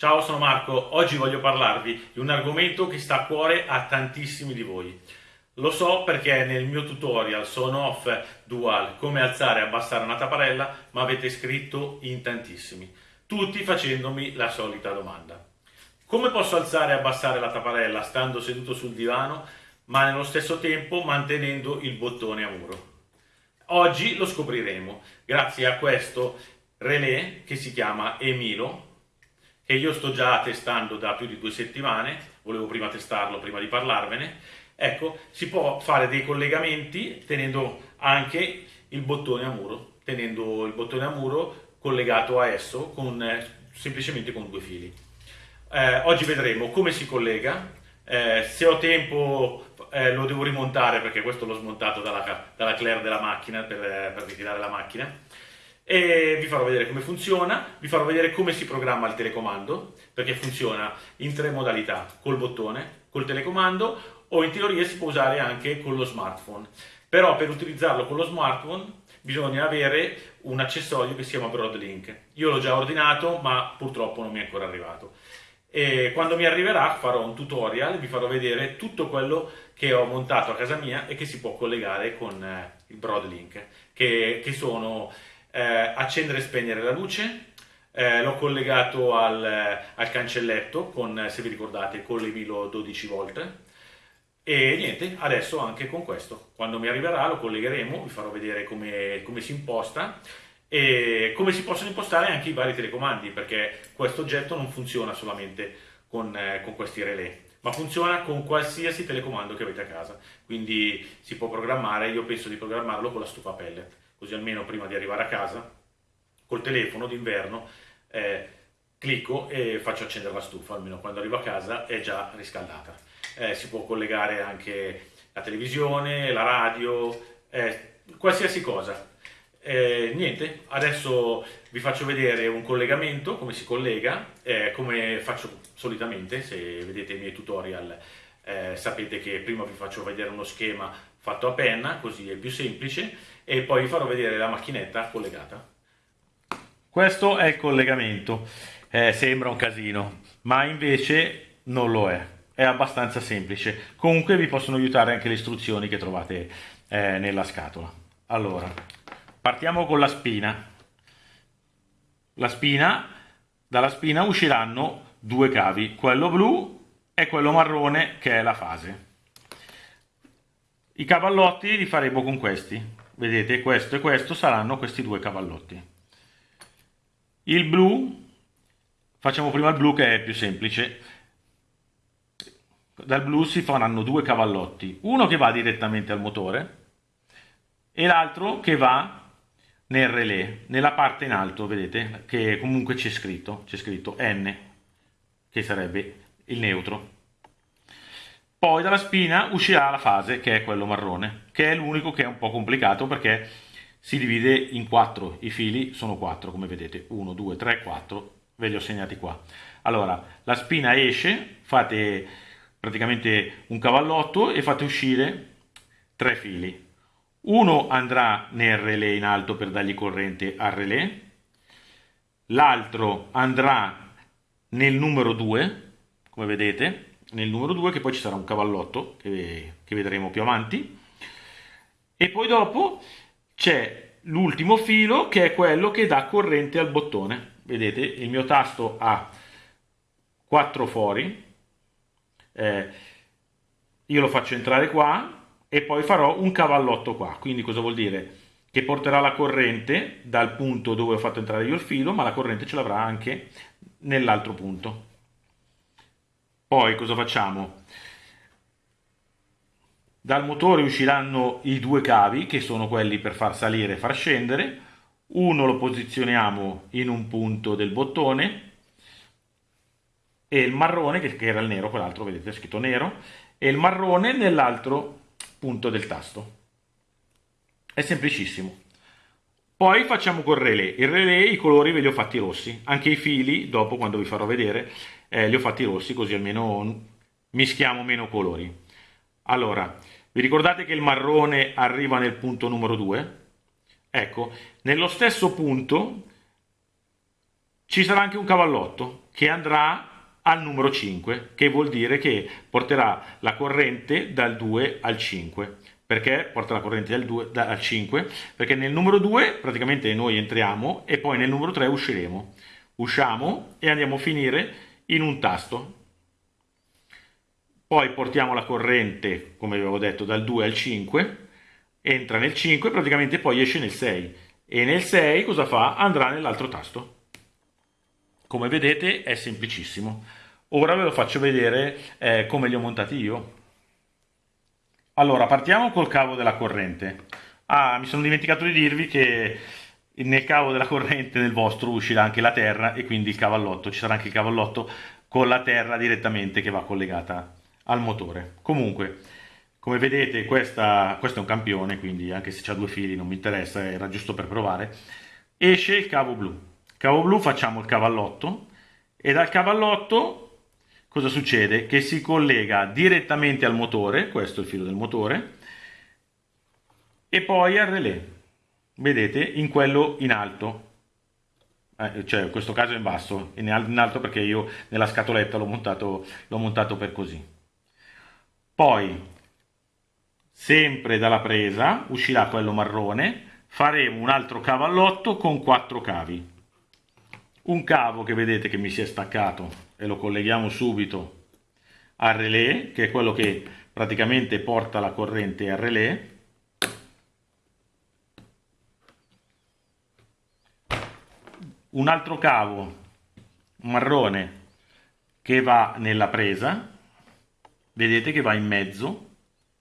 Ciao, sono Marco. Oggi voglio parlarvi di un argomento che sta a cuore a tantissimi di voi. Lo so perché nel mio tutorial sono off dual come alzare e abbassare una tapparella mi avete scritto in tantissimi, tutti facendomi la solita domanda. Come posso alzare e abbassare la tapparella stando seduto sul divano ma nello stesso tempo mantenendo il bottone a muro? Oggi lo scopriremo grazie a questo relè che si chiama Emilo che io sto già testando da più di due settimane, volevo prima testarlo prima di parlarvene, ecco, si può fare dei collegamenti tenendo anche il bottone a muro, tenendo il bottone a muro collegato a esso con, eh, semplicemente con due fili. Eh, oggi vedremo come si collega, eh, se ho tempo eh, lo devo rimontare perché questo l'ho smontato dalla, dalla Claire della macchina per, eh, per ritirare la macchina e vi farò vedere come funziona, vi farò vedere come si programma il telecomando, perché funziona in tre modalità, col bottone, col telecomando o in teoria si può usare anche con lo smartphone. Però per utilizzarlo con lo smartphone bisogna avere un accessorio che si chiama Broadlink. Io l'ho già ordinato ma purtroppo non mi è ancora arrivato. E quando mi arriverà farò un tutorial, vi farò vedere tutto quello che ho montato a casa mia e che si può collegare con eh, il Broadlink, che, che sono eh, accendere e spegnere la luce, eh, l'ho collegato al, al, cancelletto con, se vi ricordate, con l'Emilo 12 volt e niente, adesso anche con questo, quando mi arriverà lo collegheremo, vi farò vedere come, come si imposta. E come si possono impostare anche i vari telecomandi perché questo oggetto non funziona solamente con, eh, con questi relè ma funziona con qualsiasi telecomando che avete a casa. Quindi si può programmare, io penso di programmarlo con la stufa pellet così almeno prima di arrivare a casa, col telefono d'inverno, eh, clicco e faccio accendere la stufa, almeno quando arrivo a casa è già riscaldata. Eh, si può collegare anche la televisione, la radio, eh, qualsiasi cosa. Eh, niente, adesso vi faccio vedere un collegamento, come si collega, eh, come faccio solitamente, se vedete i miei tutorial eh, sapete che prima vi faccio vedere uno schema fatto a penna, così è più semplice, e poi vi farò vedere la macchinetta collegata. Questo è il collegamento, eh, sembra un casino, ma invece non lo è, è abbastanza semplice. Comunque vi possono aiutare anche le istruzioni che trovate eh, nella scatola. Allora, partiamo con la spina. La spina, dalla spina usciranno due cavi, quello blu e quello marrone che è la fase. I cavallotti li faremo con questi, vedete questo e questo saranno questi due cavallotti. Il blu, facciamo prima il blu che è più semplice, dal blu si faranno due cavallotti, uno che va direttamente al motore e l'altro che va nel relè, nella parte in alto, vedete, che comunque c'è scritto, c'è scritto N, che sarebbe il neutro. Poi dalla spina uscirà la fase, che è quello marrone, che è l'unico che è un po' complicato perché si divide in quattro, i fili sono quattro, come vedete, 1, 2, 3, 4, ve li ho segnati qua. Allora, la spina esce, fate praticamente un cavallotto e fate uscire tre fili. Uno andrà nel relè in alto per dargli corrente al relè, l'altro andrà nel numero 2, come vedete, nel numero 2 che poi ci sarà un cavallotto che, che vedremo più avanti. E poi dopo c'è l'ultimo filo che è quello che dà corrente al bottone. Vedete il mio tasto ha quattro fori eh, io lo faccio entrare qua e poi farò un cavallotto qua. Quindi cosa vuol dire? Che porterà la corrente dal punto dove ho fatto entrare io il filo ma la corrente ce l'avrà anche nell'altro punto poi cosa facciamo? Dal motore usciranno i due cavi, che sono quelli per far salire e far scendere. Uno lo posizioniamo in un punto del bottone e il marrone, che era il nero, quell'altro vedete scritto nero, e il marrone nell'altro punto del tasto. È semplicissimo. Poi facciamo col relè. Il relè i colori ve li ho fatti rossi, anche i fili, dopo quando vi farò vedere, eh, li ho fatti rossi così almeno mischiamo meno colori. Allora, vi ricordate che il marrone arriva nel punto numero 2? Ecco, nello stesso punto ci sarà anche un cavallotto che andrà al numero 5, che vuol dire che porterà la corrente dal 2 al 5. Perché porta la corrente dal 2 al 5? Perché nel numero 2 praticamente noi entriamo e poi nel numero 3 usciremo. Usciamo e andiamo a finire in un tasto. Poi portiamo la corrente, come avevo detto, dal 2 al 5, entra nel 5 praticamente poi esce nel 6. E nel 6 cosa fa? Andrà nell'altro tasto. Come vedete è semplicissimo. Ora ve lo faccio vedere eh, come li ho montati io. Allora, partiamo col cavo della corrente. Ah, mi sono dimenticato di dirvi che nel cavo della corrente nel vostro uscirà anche la terra e quindi il cavallotto. Ci sarà anche il cavallotto con la terra direttamente che va collegata al motore. Comunque, come vedete questa, questo è un campione, quindi anche se ha due fili non mi interessa, era giusto per provare. Esce il cavo blu Cavo blu facciamo il cavallotto e dal cavallotto cosa succede? Che si collega direttamente al motore, questo è il filo del motore, e poi al relè, vedete, in quello in alto, eh, cioè in questo caso in basso, in alto perché io nella scatoletta l'ho montato, montato per così. Poi, sempre dalla presa, uscirà quello marrone, faremo un altro cavallotto con quattro cavi un cavo che vedete che mi si è staccato e lo colleghiamo subito al relè che è quello che praticamente porta la corrente al relè. Un altro cavo marrone che va nella presa vedete che va in mezzo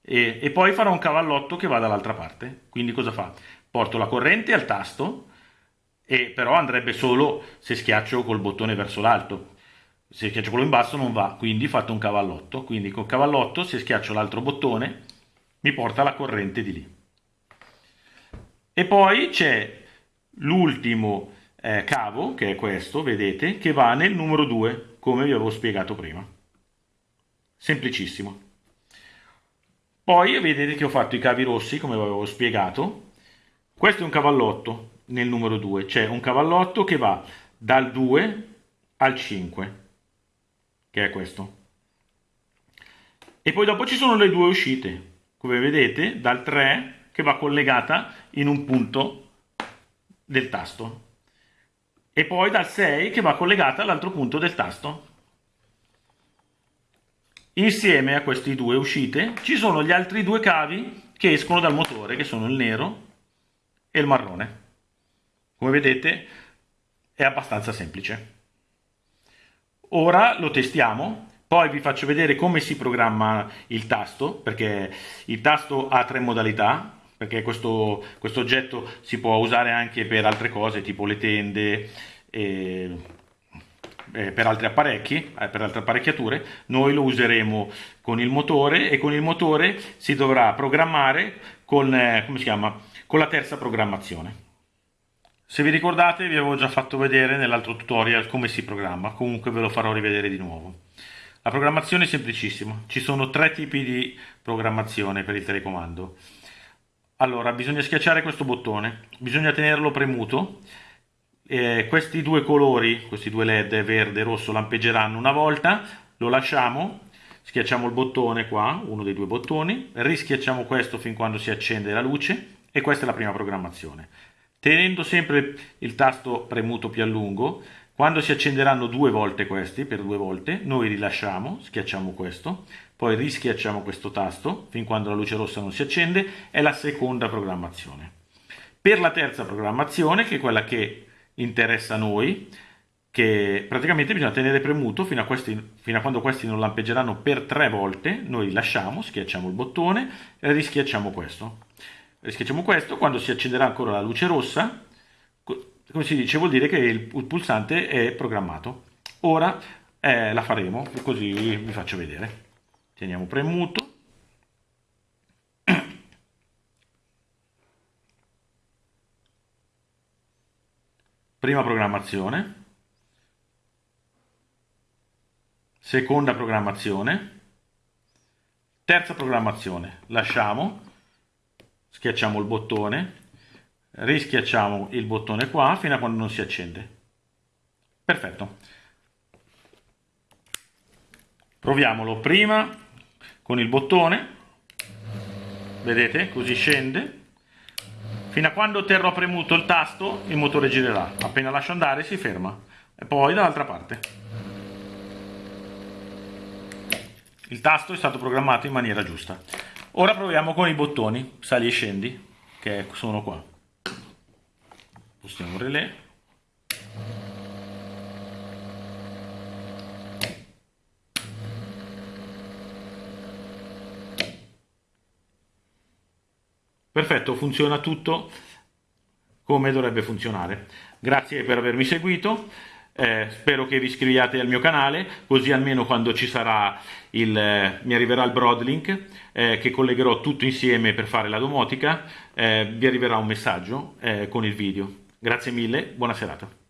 e, e poi farò un cavallotto che va dall'altra parte. Quindi cosa fa? porto la corrente al tasto e però andrebbe solo se schiaccio col bottone verso l'alto se schiaccio quello in basso non va quindi fate un cavallotto. Quindi col cavallotto se schiaccio l'altro bottone mi porta la corrente di lì. E poi c'è l'ultimo eh, cavo che è questo vedete che va nel numero 2 come vi avevo spiegato prima. Semplicissimo. Poi vedete che ho fatto i cavi rossi come vi avevo spiegato. Questo è un cavallotto nel numero 2, c'è un cavallotto che va dal 2 al 5, che è questo. E poi dopo ci sono le due uscite, come vedete, dal 3 che va collegata in un punto del tasto e poi dal 6 che va collegata all'altro punto del tasto. Insieme a queste due uscite ci sono gli altri due cavi che escono dal motore, che sono il nero e il marrone. Come vedete è abbastanza semplice. Ora lo testiamo, poi vi faccio vedere come si programma il tasto, perché il tasto ha tre modalità, perché questo, questo oggetto si può usare anche per altre cose, tipo le tende, e, e per altri apparecchi, eh, per altre apparecchiature. Noi lo useremo con il motore e con il motore si dovrà programmare con, eh, con la terza programmazione. Se vi ricordate vi avevo già fatto vedere nell'altro tutorial come si programma, comunque ve lo farò rivedere di nuovo. La programmazione è semplicissima, ci sono tre tipi di programmazione per il telecomando. Allora, bisogna schiacciare questo bottone, bisogna tenerlo premuto, eh, questi due colori, questi due led verde e rosso lampeggeranno una volta, lo lasciamo, schiacciamo il bottone qua, uno dei due bottoni, rischiacciamo questo fin quando si accende la luce. E questa è la prima programmazione. Tenendo sempre il tasto premuto più a lungo, quando si accenderanno due volte questi, per due volte, noi rilasciamo, schiacciamo questo, poi rischiacciamo questo tasto, fin quando la luce rossa non si accende, è la seconda programmazione. Per la terza programmazione, che è quella che interessa a noi, che praticamente bisogna tenere premuto fino a, questi, fino a quando questi non lampeggeranno per tre volte, noi lasciamo, schiacciamo il bottone e rischiacciamo questo rischiacciamo questo, quando si accenderà ancora la luce rossa, come si dice, vuol dire che il, pulsante è programmato. Ora eh, la faremo, così vi faccio vedere. Teniamo premuto. Prima programmazione. Seconda programmazione. Terza programmazione. Lasciamo schiacciamo il bottone, rischiacciamo il bottone qua fino a quando non si accende. Perfetto. Proviamolo prima con il bottone, vedete, così scende, fino a quando terrò premuto il tasto il motore girerà, appena lascio andare si ferma, e poi dall'altra parte. Il tasto è stato programmato in maniera giusta. Ora proviamo con i bottoni, sali e scendi, che sono qua. Spostiamo il relè. Perfetto, funziona tutto come dovrebbe funzionare. Grazie per avermi seguito, eh, spero che vi iscriviate al mio canale, così almeno quando ci sarà il, eh, mi arriverà il Broadlink, eh, che collegherò tutto insieme per fare la domotica, eh, vi arriverà un messaggio eh, con il video. Grazie mille, buona serata.